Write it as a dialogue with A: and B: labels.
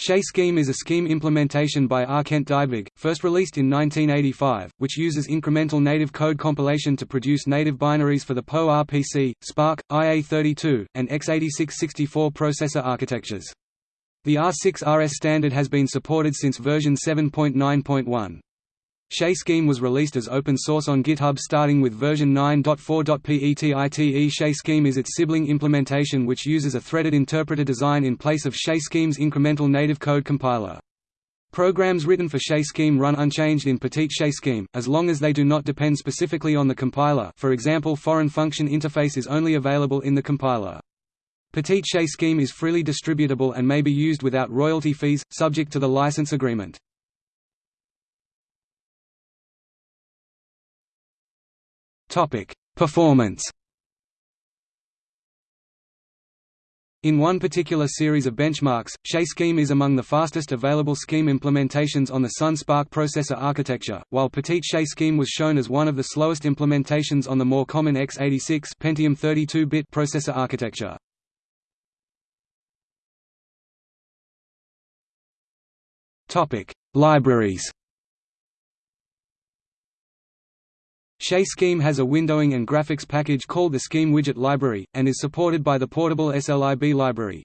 A: Chez Scheme is a scheme implementation by R. Kent first released in 1985, which uses incremental native code compilation to produce native binaries for the PowerPC, SPARC, IA32, and x86-64 processor architectures. The R6RS standard has been supported since version 7.9.1. Chez Scheme was released as open source on GitHub starting with version 9.4.PETITE. Chez Scheme is its sibling implementation which uses a threaded interpreter design in place of Chez Scheme's incremental native code compiler. Programs written for Chez Scheme run unchanged in Petite Chez Scheme, as long as they do not depend specifically on the compiler for example foreign function interface is only available in the compiler. Petite Chez Scheme is freely distributable and may be used without royalty fees, subject to the license agreement. Topic: Performance. In one particular series of benchmarks, Chez Scheme is among the fastest available scheme implementations on the Sun SPARC processor architecture, while Petite Chez Scheme was shown as one of the slowest implementations on the more common x86 Pentium 32-bit processor architecture. Topic: Libraries. Chez Scheme has a windowing and graphics package called the Scheme Widget Library, and is supported by the portable SLIB library.